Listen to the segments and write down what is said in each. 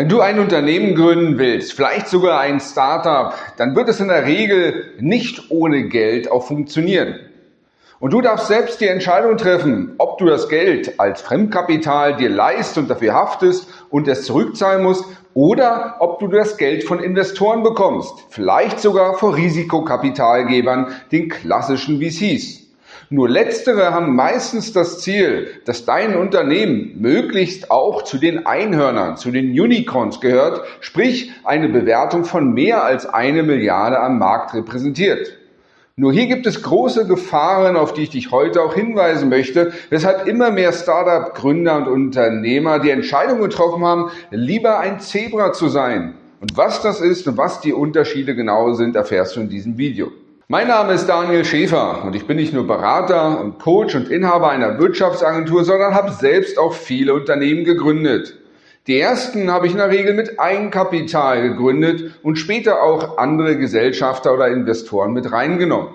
Wenn du ein Unternehmen gründen willst, vielleicht sogar ein Startup, dann wird es in der Regel nicht ohne Geld auch funktionieren. Und du darfst selbst die Entscheidung treffen, ob du das Geld als Fremdkapital dir leist und dafür haftest und es zurückzahlen musst oder ob du das Geld von Investoren bekommst, vielleicht sogar vor Risikokapitalgebern, den klassischen VCs. Nur letztere haben meistens das Ziel, dass dein Unternehmen möglichst auch zu den Einhörnern, zu den Unicorns gehört, sprich eine Bewertung von mehr als eine Milliarde am Markt repräsentiert. Nur hier gibt es große Gefahren, auf die ich dich heute auch hinweisen möchte, weshalb immer mehr Startup-Gründer und Unternehmer die Entscheidung getroffen haben, lieber ein Zebra zu sein. Und was das ist und was die Unterschiede genau sind, erfährst du in diesem Video. Mein Name ist Daniel Schäfer und ich bin nicht nur Berater und Coach und Inhaber einer Wirtschaftsagentur, sondern habe selbst auch viele Unternehmen gegründet. Die ersten habe ich in der Regel mit Eigenkapital gegründet und später auch andere Gesellschafter oder Investoren mit reingenommen.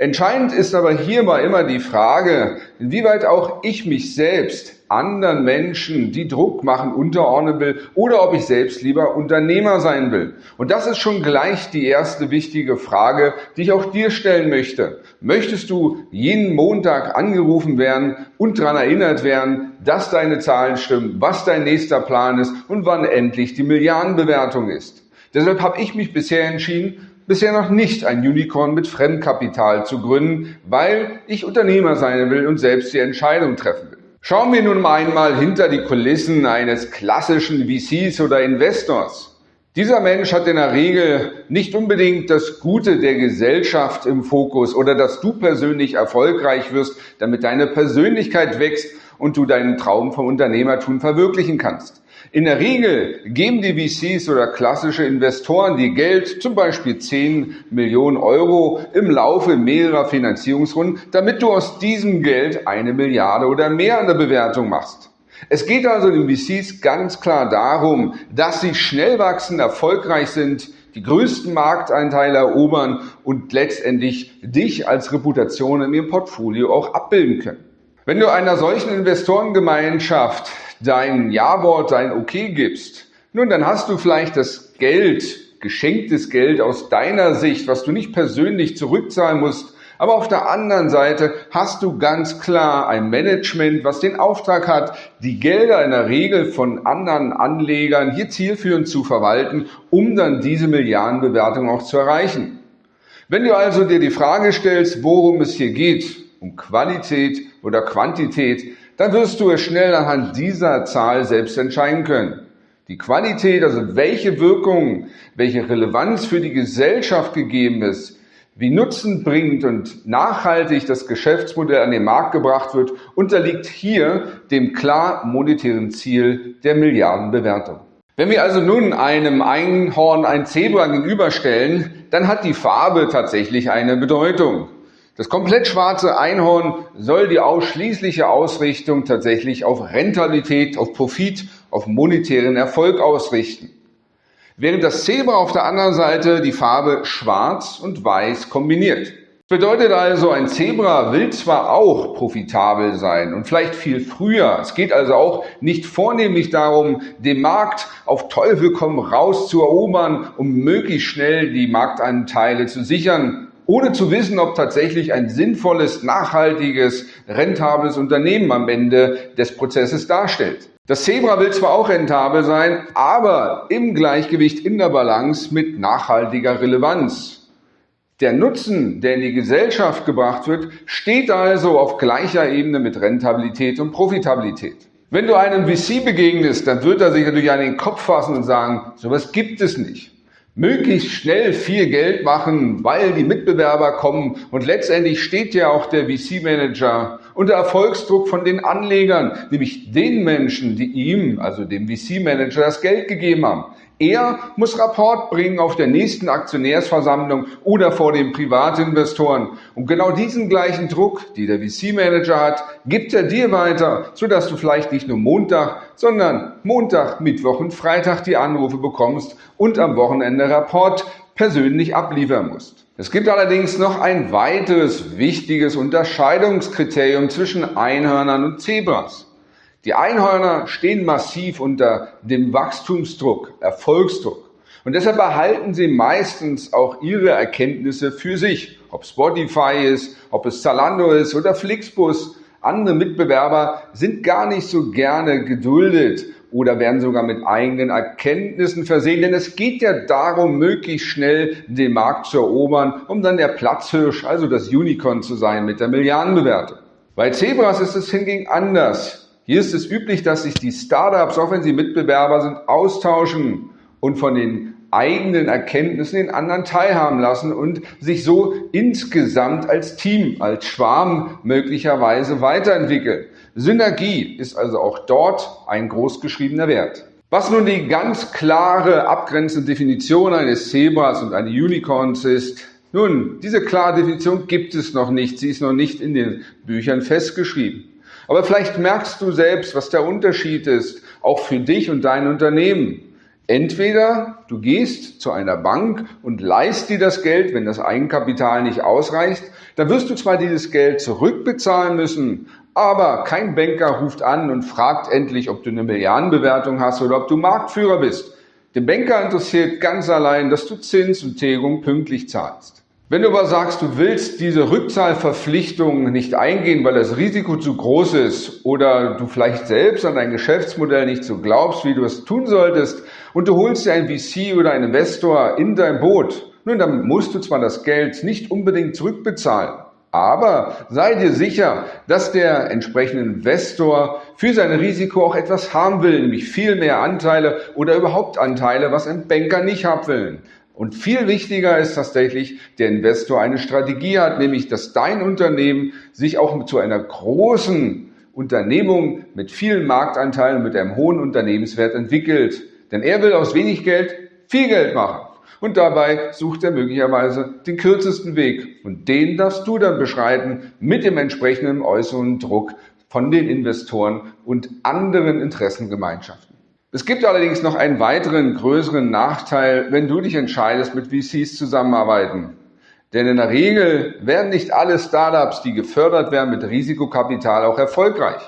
Entscheidend ist aber hierbei immer die Frage, inwieweit auch ich mich selbst anderen Menschen, die Druck machen, unterordnen will oder ob ich selbst lieber Unternehmer sein will. Und das ist schon gleich die erste wichtige Frage, die ich auch dir stellen möchte. Möchtest du jeden Montag angerufen werden und daran erinnert werden, dass deine Zahlen stimmen, was dein nächster Plan ist und wann endlich die Milliardenbewertung ist? Deshalb habe ich mich bisher entschieden, bisher noch nicht ein Unicorn mit Fremdkapital zu gründen, weil ich Unternehmer sein will und selbst die Entscheidung treffen will. Schauen wir nun einmal hinter die Kulissen eines klassischen VCs oder Investors. Dieser Mensch hat in der Regel nicht unbedingt das Gute der Gesellschaft im Fokus oder dass du persönlich erfolgreich wirst, damit deine Persönlichkeit wächst und du deinen Traum vom Unternehmertum verwirklichen kannst. In der Regel geben die VCs oder klassische Investoren die Geld, zum Beispiel 10 Millionen Euro, im Laufe mehrerer Finanzierungsrunden, damit du aus diesem Geld eine Milliarde oder mehr an der Bewertung machst. Es geht also den VCs ganz klar darum, dass sie schnell wachsen, erfolgreich sind, die größten Markteinteile erobern und letztendlich dich als Reputation in ihrem Portfolio auch abbilden können. Wenn du einer solchen Investorengemeinschaft dein Ja-Wort, dein Okay gibst, nun, dann hast du vielleicht das Geld, geschenktes Geld aus deiner Sicht, was du nicht persönlich zurückzahlen musst, aber auf der anderen Seite hast du ganz klar ein Management, was den Auftrag hat, die Gelder in der Regel von anderen Anlegern hier zielführend zu verwalten, um dann diese Milliardenbewertung auch zu erreichen. Wenn du also dir die Frage stellst, worum es hier geht, um Qualität oder Quantität, dann wirst du es schnell anhand dieser Zahl selbst entscheiden können. Die Qualität, also welche Wirkung, welche Relevanz für die Gesellschaft gegeben ist, wie nutzenbringend und nachhaltig das Geschäftsmodell an den Markt gebracht wird, unterliegt hier dem klar monetären Ziel der Milliardenbewertung. Wenn wir also nun einem Einhorn ein Zebra gegenüberstellen, dann hat die Farbe tatsächlich eine Bedeutung. Das komplett schwarze Einhorn soll die ausschließliche Ausrichtung tatsächlich auf Rentabilität, auf Profit, auf monetären Erfolg ausrichten. Während das Zebra auf der anderen Seite die Farbe schwarz und weiß kombiniert. Bedeutet also, ein Zebra will zwar auch profitabel sein und vielleicht viel früher. Es geht also auch nicht vornehmlich darum, den Markt auf Teufel komm raus zu erobern, um möglichst schnell die Marktanteile zu sichern, ohne zu wissen, ob tatsächlich ein sinnvolles, nachhaltiges, rentables Unternehmen am Ende des Prozesses darstellt. Das Zebra will zwar auch rentabel sein, aber im Gleichgewicht, in der Balance mit nachhaltiger Relevanz. Der Nutzen, der in die Gesellschaft gebracht wird, steht also auf gleicher Ebene mit Rentabilität und Profitabilität. Wenn du einem VC begegnest, dann wird er sich natürlich an den Kopf fassen und sagen, sowas gibt es nicht möglichst schnell viel Geld machen, weil die Mitbewerber kommen und letztendlich steht ja auch der VC-Manager unter Erfolgsdruck von den Anlegern, nämlich den Menschen, die ihm, also dem VC-Manager, das Geld gegeben haben. Er muss Rapport bringen auf der nächsten Aktionärsversammlung oder vor den Privatinvestoren. Und genau diesen gleichen Druck, die der VC-Manager hat, gibt er dir weiter, sodass du vielleicht nicht nur Montag, sondern Montag, Mittwoch und Freitag die Anrufe bekommst und am Wochenende Rapport persönlich abliefern musst. Es gibt allerdings noch ein weiteres wichtiges Unterscheidungskriterium zwischen Einhörnern und Zebras. Die Einhörner stehen massiv unter dem Wachstumsdruck, Erfolgsdruck. Und deshalb behalten sie meistens auch ihre Erkenntnisse für sich. Ob Spotify ist, ob es Zalando ist oder Flixbus. Andere Mitbewerber sind gar nicht so gerne geduldet oder werden sogar mit eigenen Erkenntnissen versehen. Denn es geht ja darum, möglichst schnell den Markt zu erobern, um dann der Platzhirsch, also das Unicorn zu sein mit der Milliardenbewertung. Bei Zebras ist es hingegen anders. Hier ist es üblich, dass sich die Startups, auch wenn sie Mitbewerber sind, austauschen und von den eigenen Erkenntnissen den anderen teilhaben lassen und sich so insgesamt als Team, als Schwarm möglicherweise weiterentwickeln. Synergie ist also auch dort ein großgeschriebener Wert. Was nun die ganz klare abgrenzende Definition eines Zebras und eines Unicorns ist, nun, diese klare Definition gibt es noch nicht. Sie ist noch nicht in den Büchern festgeschrieben. Aber vielleicht merkst du selbst, was der Unterschied ist, auch für dich und dein Unternehmen. Entweder du gehst zu einer Bank und leist dir das Geld, wenn das Eigenkapital nicht ausreicht, dann wirst du zwar dieses Geld zurückbezahlen müssen, aber kein Banker ruft an und fragt endlich, ob du eine Milliardenbewertung hast oder ob du Marktführer bist. Den Banker interessiert ganz allein, dass du Zins und Tilgung pünktlich zahlst. Wenn du aber sagst, du willst diese Rückzahlverpflichtung nicht eingehen, weil das Risiko zu groß ist oder du vielleicht selbst an dein Geschäftsmodell nicht so glaubst, wie du es tun solltest und du holst dir einen VC oder einen Investor in dein Boot, nun, dann musst du zwar das Geld nicht unbedingt zurückbezahlen, aber sei dir sicher, dass der entsprechende Investor für sein Risiko auch etwas haben will, nämlich viel mehr Anteile oder überhaupt Anteile, was ein Banker nicht haben will. Und viel wichtiger ist tatsächlich, der Investor eine Strategie hat, nämlich dass dein Unternehmen sich auch zu einer großen Unternehmung mit vielen Marktanteilen, mit einem hohen Unternehmenswert entwickelt. Denn er will aus wenig Geld viel Geld machen. Und dabei sucht er möglicherweise den kürzesten Weg. Und den darfst du dann beschreiten mit dem entsprechenden äußeren Druck von den Investoren und anderen Interessengemeinschaften. Es gibt allerdings noch einen weiteren größeren Nachteil, wenn du dich entscheidest, mit VCs zusammenarbeiten. Denn in der Regel werden nicht alle Startups, die gefördert werden mit Risikokapital, auch erfolgreich.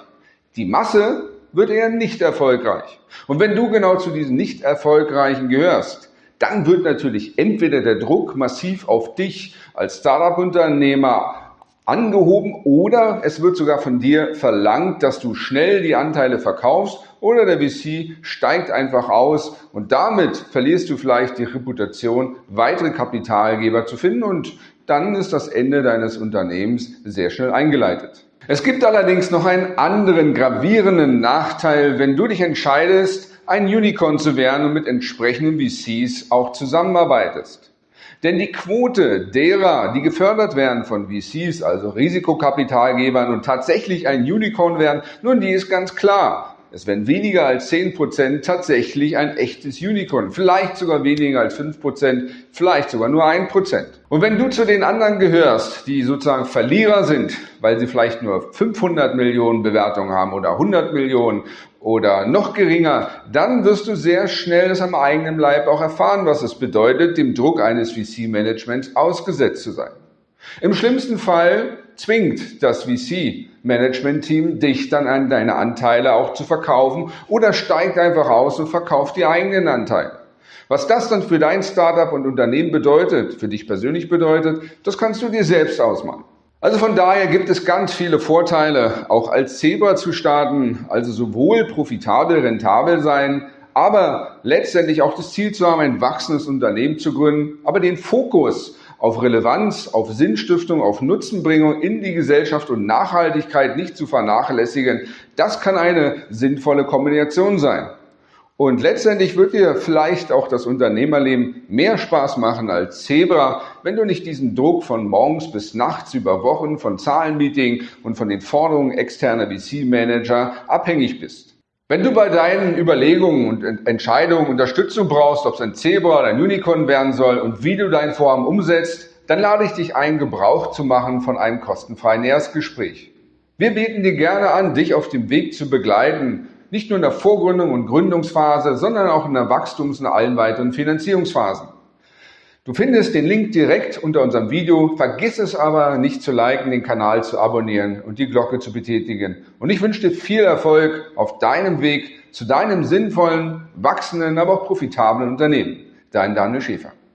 Die Masse wird eher nicht erfolgreich. Und wenn du genau zu diesen nicht erfolgreichen gehörst, dann wird natürlich entweder der Druck massiv auf dich als Startup-Unternehmer angehoben oder es wird sogar von dir verlangt, dass du schnell die Anteile verkaufst oder der VC steigt einfach aus und damit verlierst du vielleicht die Reputation, weitere Kapitalgeber zu finden und dann ist das Ende deines Unternehmens sehr schnell eingeleitet. Es gibt allerdings noch einen anderen gravierenden Nachteil, wenn du dich entscheidest, ein Unicorn zu werden und mit entsprechenden VCs auch zusammenarbeitest. Denn die Quote derer, die gefördert werden von VCs, also Risikokapitalgebern und tatsächlich ein Unicorn werden, nun, die ist ganz klar. Es werden weniger als 10% tatsächlich ein echtes Unicorn. Vielleicht sogar weniger als 5%, vielleicht sogar nur 1%. Und wenn du zu den anderen gehörst, die sozusagen Verlierer sind, weil sie vielleicht nur 500 Millionen Bewertungen haben oder 100 Millionen oder noch geringer, dann wirst du sehr schnell das am eigenen Leib auch erfahren, was es bedeutet, dem Druck eines VC-Managements ausgesetzt zu sein. Im schlimmsten Fall zwingt das VC-Management-Team dich dann an deine Anteile auch zu verkaufen oder steigt einfach aus und verkauft die eigenen Anteile. Was das dann für dein Startup und Unternehmen bedeutet, für dich persönlich bedeutet, das kannst du dir selbst ausmalen. Also von daher gibt es ganz viele Vorteile, auch als Zebra zu starten, also sowohl profitabel, rentabel sein, aber letztendlich auch das Ziel zu haben, ein wachsendes Unternehmen zu gründen, aber den Fokus auf Relevanz, auf Sinnstiftung, auf Nutzenbringung in die Gesellschaft und Nachhaltigkeit nicht zu vernachlässigen, das kann eine sinnvolle Kombination sein. Und letztendlich wird dir vielleicht auch das Unternehmerleben mehr Spaß machen als Zebra, wenn du nicht diesen Druck von morgens bis nachts über Wochen von Zahlenmeeting und von den Forderungen externer VC-Manager abhängig bist. Wenn du bei deinen Überlegungen und Entscheidungen Unterstützung brauchst, ob es ein Zebra oder ein Unicorn werden soll und wie du dein Vorhaben umsetzt, dann lade ich dich ein, Gebrauch zu machen von einem kostenfreien Erstgespräch. Wir bieten dir gerne an, dich auf dem Weg zu begleiten nicht nur in der Vorgründung und Gründungsphase, sondern auch in der Wachstums- und allen weiteren Finanzierungsphasen. Du findest den Link direkt unter unserem Video. Vergiss es aber nicht zu liken, den Kanal zu abonnieren und die Glocke zu betätigen. Und ich wünsche dir viel Erfolg auf deinem Weg zu deinem sinnvollen, wachsenden, aber auch profitablen Unternehmen. Dein Daniel Schäfer.